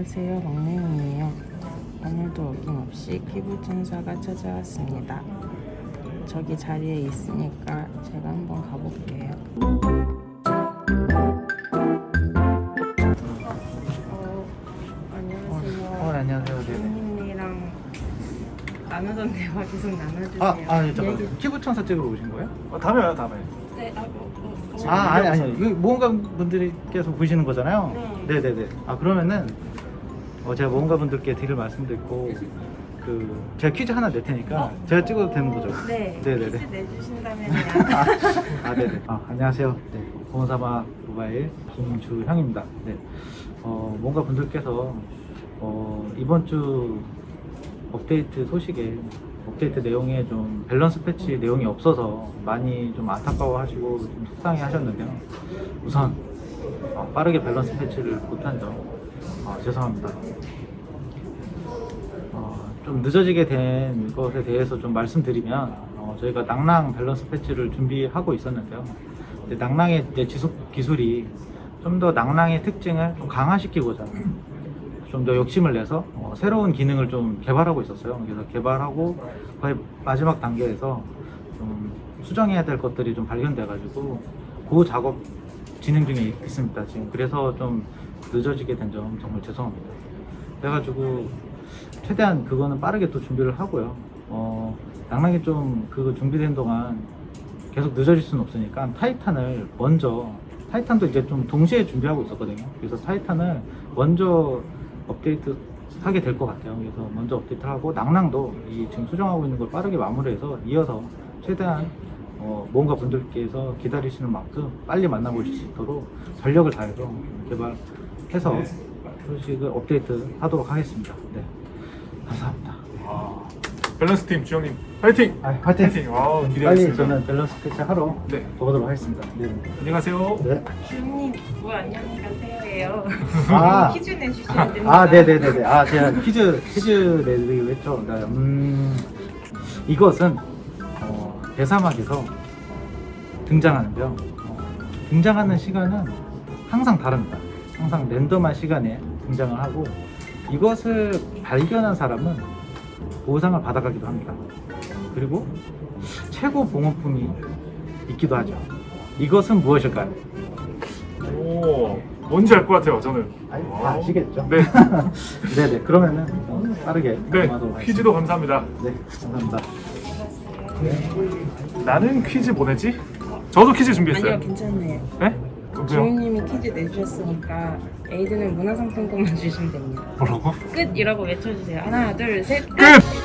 안녕하세요 막내용이에요 오늘도 어김없이 기부천사가 찾아왔습니다 저기 자리에 있으니까 제가 한번 가볼게요 어, 안녕하세요 어, 안녕하세요. 네네. 선생님이랑 나누던 대화 계속 나눠주세요 아, 아, 예, 잠깐. 얘기- 피부천사 찍으러 오신 거예요? 어, 다음에 와요 다음에 네, 아, 뭐, 뭐, 뭐. 아, 아니, 아니요. 이거 모험가 분들께서 보시는 거잖아요. 네. 네네네. 아, 그러면은, 어, 제가 모험가 분들께 드릴 말씀도 있고, 그, 제가 퀴즈 하나 낼 테니까, 제가 찍어도 되는 거죠? 네, 네네네. 퀴즈 내주신다면요 아, 네네. 아, 안녕하세요. 네. 검은사막 모바일 김주형입니다. 네. 어, 모험가 분들께서, 어, 이번 주 업데이트 소식에, 업데이트 내용에 좀 밸런스 패치 내용이 없어서 많이 좀 안타까워 하시고 좀 속상해 하셨는데요. 우선, 어, 빠르게 밸런스 패치를 못한 점, 어, 죄송합니다. 어, 좀 늦어지게 된 것에 대해서 좀 말씀드리면 어, 저희가 낭랑 밸런스 패치를 준비하고 있었는데요. 낭랑의 지속 기술이 좀 더 낭랑의 특징을 좀 강화시키고자 좀 더 욕심을 내서 어, 새로운 기능을 좀 개발하고 있었어요. 그래서 개발하고 거의 마지막 단계에서 좀 수정해야 될 것들이 좀 발견돼 가지고 그 작업 진행 중에 있습니다. 지금 그래서 좀 늦어지게 된 점 정말 죄송합니다. 그래가지고 최대한 그거는 빠르게 또 준비를 하고요. 어, 낭랑이 좀 그거 준비된 동안 계속 늦어질 수는 없으니까 타이탄을 먼저 타이탄도 이제 좀 동시에 준비하고 있었거든요. 그래서 타이탄을 먼저 업데이트 하게 될 것 같아요. 그래서 먼저 업데이트 하고 낭랑도 이 지금 수정하고 있는 걸 빠르게 마무리해서 이어서 최대한 어, 뭔가 분들께서 기다리시는 만큼 빨리 만나보실 수 있도록 전력을 다해서 개발 해서 소식을 업데이트 하도록 하겠습니다. 네. 감사합니다. 아, 밸런스 팀 주영님 파이팅! 아, 파이팅! 아, 빨리 기대하겠습니다 저는 밸런스 패치 하러 네. 가보도록 하겠습니다. 네. 안녕하세요 네. 주님, 뭐 안녕히 가세요예요. 아. 퀴즈 내주시면 됩니다. 아, 네네네네. 아, 제가 퀴즈, 퀴즈 내드리기로 했죠. 네, 음, 이것은, 어, 대사막에서 등장하는데요. 어, 등장하는 시간은 항상 다릅니다. 항상 랜덤한 시간에 등장을 하고, 이것을 발견한 사람은 보상을 받아가기도 합니다. 그리고 최고 봉헌품이 있기도 하죠. 이것은 무엇일까요? 오 뭔지 알 것 같아요 저는 아니, 다 아시겠죠? 네. 네네. 그러면은 좀 빠르게 네. 퀴즈도 감사합니다 네, 감사합니다. 나는 퀴즈 보내지? 저도 퀴즈 준비했어요 아니요, 괜찮네요. 네? 주인님이 퀴즈 내주셨으니까 에이드는 문화상품권만 주시면 됩니다. 뭐라고? 끝! 이라고 외쳐주세요. 하나, 둘, 셋, 끝! 끝!